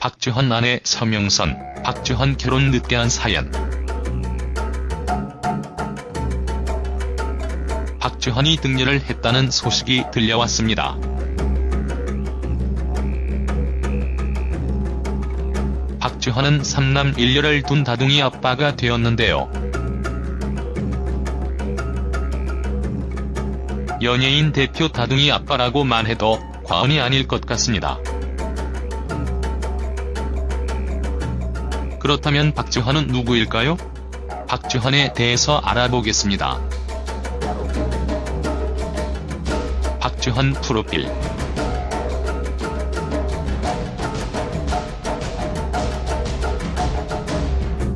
박주헌 아내 서명선, 박주헌 결혼 늦게 한 사연. 박주헌이 등려를 했다는 소식이 들려왔습니다. 박주헌은 3남 1녀를 둔 다둥이 아빠가 되었는데요. 연예인 대표 다둥이 아빠라고만 해도 과언이 아닐 것 같습니다. 그렇다면 박주헌은 누구일까요? 박주헌에 대해서 알아보겠습니다. 박주헌 프로필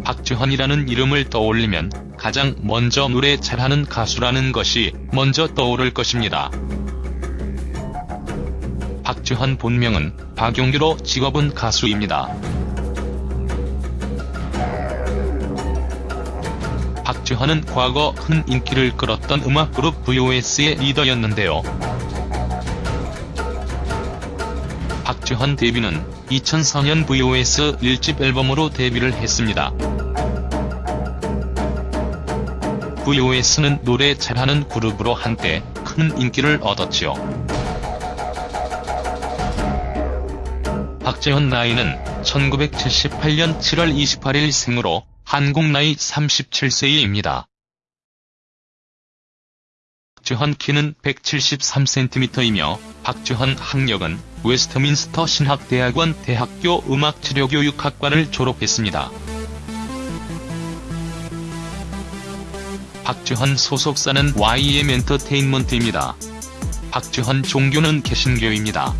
박주헌이라는 이름을 떠올리면 가장 먼저 노래 잘하는 가수라는 것이 먼저 떠오를 것입니다. 박주헌 본명은 박용규로 직업은 가수입니다. 주헌은 과거 큰 인기를 끌었던 음악그룹 VOS의 리더였는데요. 박주헌 데뷔는 2004년 VOS 1집 앨범으로 데뷔를 했습니다. VOS는 노래 잘하는 그룹으로 한때 큰 인기를 얻었지요. 박재헌 나이는 1978년 7월 28일 생으로 한국 나이 37세입니다. 박주헌 키는 173cm이며 박주헌 학력은 웨스트민스터 신학대학원 대학교 음악치료교육학과를 졸업했습니다. 박주헌 소속사는 YM 엔터테인먼트입니다. 박주헌 종교는 개신교입니다.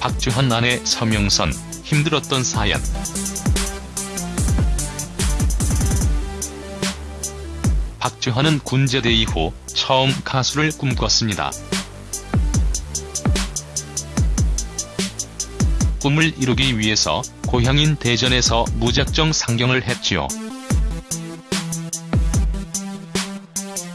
박주헌 아내 서명선, 힘들었던 사연 박주헌은 군제대 이후 처음 가수를 꿈꿨습니다. 꿈을 이루기 위해서 고향인 대전에서 무작정 상경을 했지요.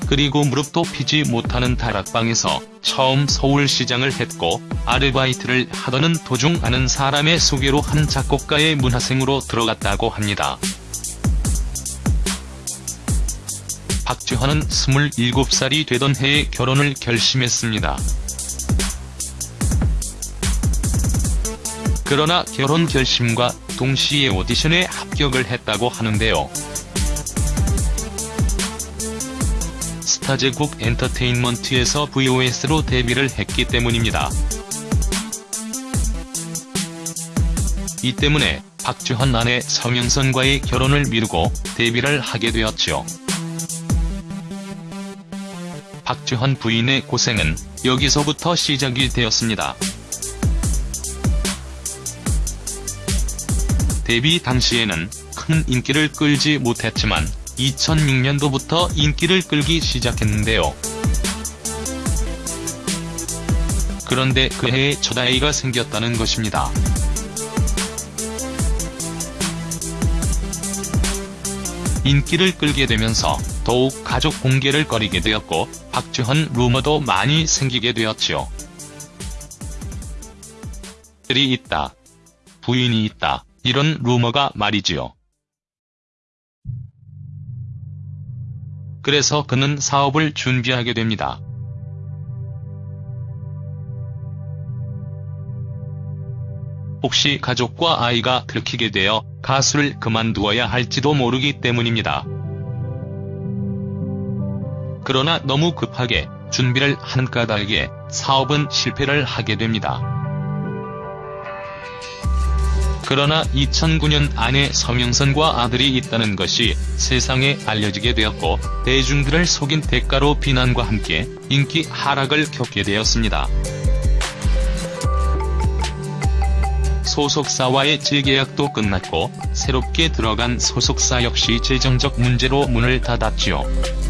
그리고 무릎도 피지 못하는 다락방에서 처음 서울시장을 했고 아르바이트를 하더는 도중 아는 사람의 소개로 한 작곡가의 문화생으로 들어갔다고 합니다. 박주헌은 27살이 되던 해에 결혼을 결심했습니다. 그러나 결혼 결심과 동시에 오디션에 합격을 했다고 하는데요. 스타제국 엔터테인먼트에서 VOS로 데뷔를 했기 때문입니다. 이 때문에 박주헌 아내 성영선과의 결혼을 미루고 데뷔를 하게 되었죠. 박주헌 부인의 고생은 여기서부터 시작이 되었습니다. 데뷔 당시에는 큰 인기를 끌지 못했지만 2006년도부터 인기를 끌기 시작했는데요. 그런데 그 해에 첫 아이가 생겼다는 것입니다. 인기를 끌게 되면서 더욱 가족 공개를 꺼리게 되었고 박주헌 루머도 많이 생기게 되었지요. 들이 있다. 부인이 있다. 이런 루머가 말이지요. 그래서 그는 사업을 준비하게 됩니다. 혹시 가족과 아이가 들키게 되어 가수를 그만두어야 할지도 모르기 때문입니다. 그러나 너무 급하게 준비를 하는 까닭에 사업은 실패를 하게 됩니다. 그러나 2009년 아내 서명선과 아들이 있다는 것이 세상에 알려지게 되었고 대중들을 속인 대가로 비난과 함께 인기 하락을 겪게 되었습니다. 소속사와의 재계약도 끝났고 새롭게 들어간 소속사 역시 재정적 문제로 문을 닫았지요.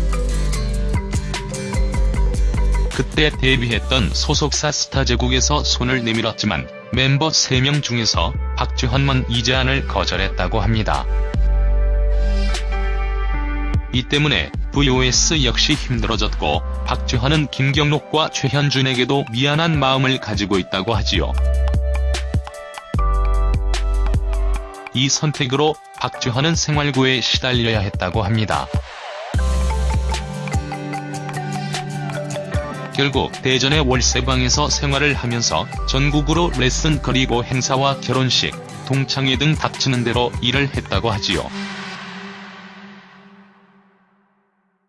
그때 데뷔했던 소속사 스타제국에서 손을 내밀었지만 멤버 3명 중에서 박지헌만 이 제안을 거절했다고 합니다. 이 때문에 VOS 역시 힘들어졌고 박지헌은 김경록과 최현준에게도 미안한 마음을 가지고 있다고 하지요. 이 선택으로 박지헌은 생활고에 시달려야 했다고 합니다. 결국 대전의 월세방에서 생활을 하면서 전국으로 레슨 그리고 행사와 결혼식, 동창회 등 닥치는 대로 일을 했다고 하지요.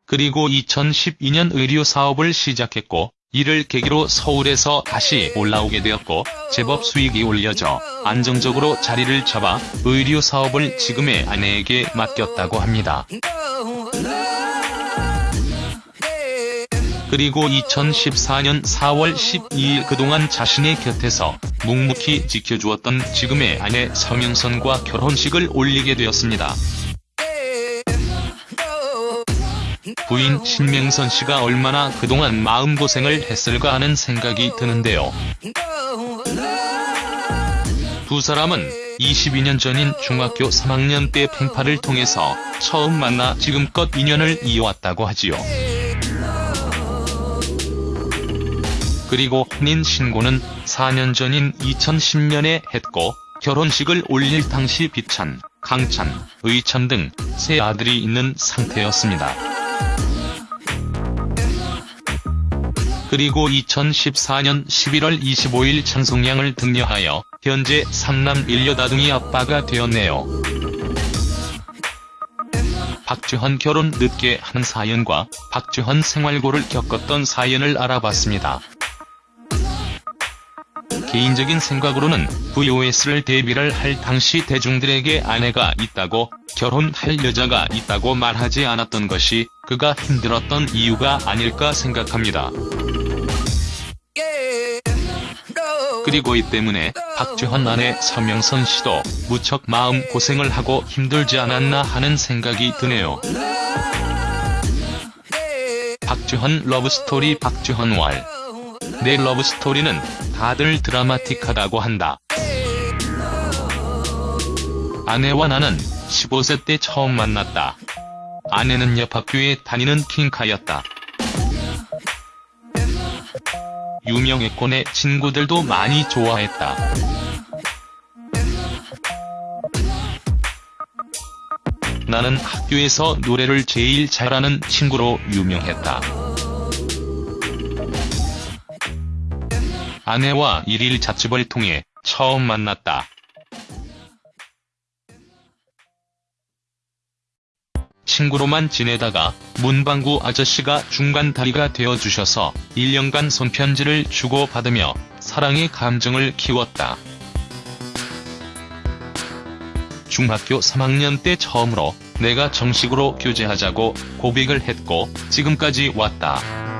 그리고 2012년 의류 사업을 시작했고 이를 계기로 서울에서 다시 올라오게 되었고 제법 수익이 올려져 안정적으로 자리를 잡아 의류 사업을 지금의 아내에게 맡겼다고 합니다. 그리고 2014년 4월 12일 그동안 자신의 곁에서 묵묵히 지켜주었던 지금의 아내 서명선과 결혼식을 올리게 되었습니다. 부인 신명선 씨가 얼마나 그동안 마음고생을 했을까 하는 생각이 드는데요. 두 사람은 22년 전인 중학교 3학년 때 팽파를 통해서 처음 만나 지금껏 인연을 이어왔다고 하지요. 그리고 혼인 신고는 4년 전인 2010년에 했고 결혼식을 올릴 당시 비찬, 강찬, 의찬 등 세 아들이 있는 상태였습니다. 그리고 2014년 11월 25일 찬송양을 등려하여 현재 삼남 일여다둥이 아빠가 되었네요. 박주헌 결혼 늦게 한 사연과 박주헌 생활고를 겪었던 사연을 알아봤습니다. 개인적인 생각으로는 VOS를 데뷔를 할 당시 대중들에게 아내가 있다고 결혼할 여자가 있다고 말하지 않았던 것이 그가 힘들었던 이유가 아닐까 생각합니다. 그리고 이 때문에 박주헌 아내 서명선 씨도 무척 마음 고생을 하고 힘들지 않았나 하는 생각이 드네요. 박주헌 러브스토리 박주헌 왈. 내 러브스토리는 다들 드라마틱하다고 한다. 아내와 나는 15세 때 처음 만났다. 아내는 옆 학교에 다니는 킹카였다. 유명했고 내 친구들도 많이 좋아했다. 나는 학교에서 노래를 제일 잘하는 친구로 유명했다. 아내와 일일 자취를 통해 처음 만났다. 친구로만 지내다가 문방구 아저씨가 중간 다리가 되어주셔서 1년간 손편지를 주고받으며 사랑의 감정을 키웠다. 중학교 3학년 때 처음으로 내가 정식으로 교제하자고 고백을 했고 지금까지 왔다.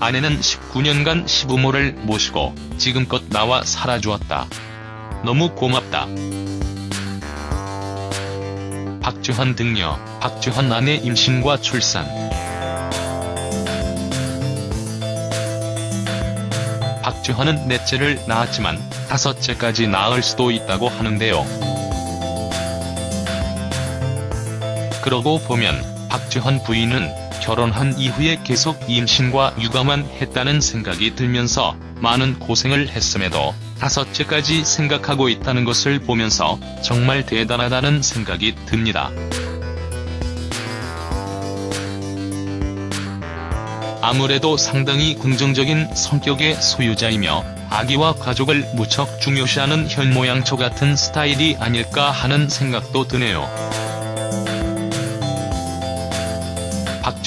아내는 19년간 시부모를 모시고 지금껏 나와 살아주었다. 너무 고맙다. 박주헌 등려, 박주헌 아내 임신과 출산 박주헌은 넷째를 낳았지만 다섯째까지 낳을 수도 있다고 하는데요. 그러고 보면 박주헌 부인은 결혼한 이후에 계속 임신과 육아만 했다는 생각이 들면서 많은 고생을 했음에도 다섯째까지 생각하고 있다는 것을 보면서 정말 대단하다는 생각이 듭니다. 아무래도 상당히 긍정적인 성격의 소유자이며 아기와 가족을 무척 중요시하는 현모양처 같은 스타일이 아닐까 하는 생각도 드네요.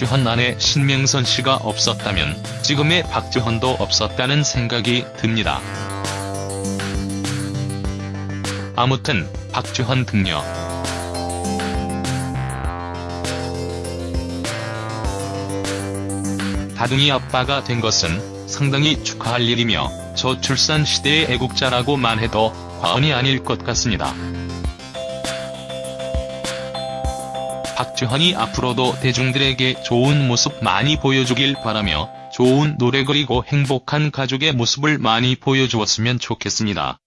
박주헌 아내 신명선 씨가 없었다면 지금의 박주헌도 없었다는 생각이 듭니다. 아무튼 박주헌 등려 다둥이 아빠가 된 것은 상당히 축하할 일이며 저출산 시대의 애국자라고만 해도 과언이 아닐 것 같습니다. 박주헌이 앞으로도 대중들에게 좋은 모습 많이 보여주길 바라며 좋은 노래 그리고 행복한 가족의 모습을 많이 보여주었으면 좋겠습니다.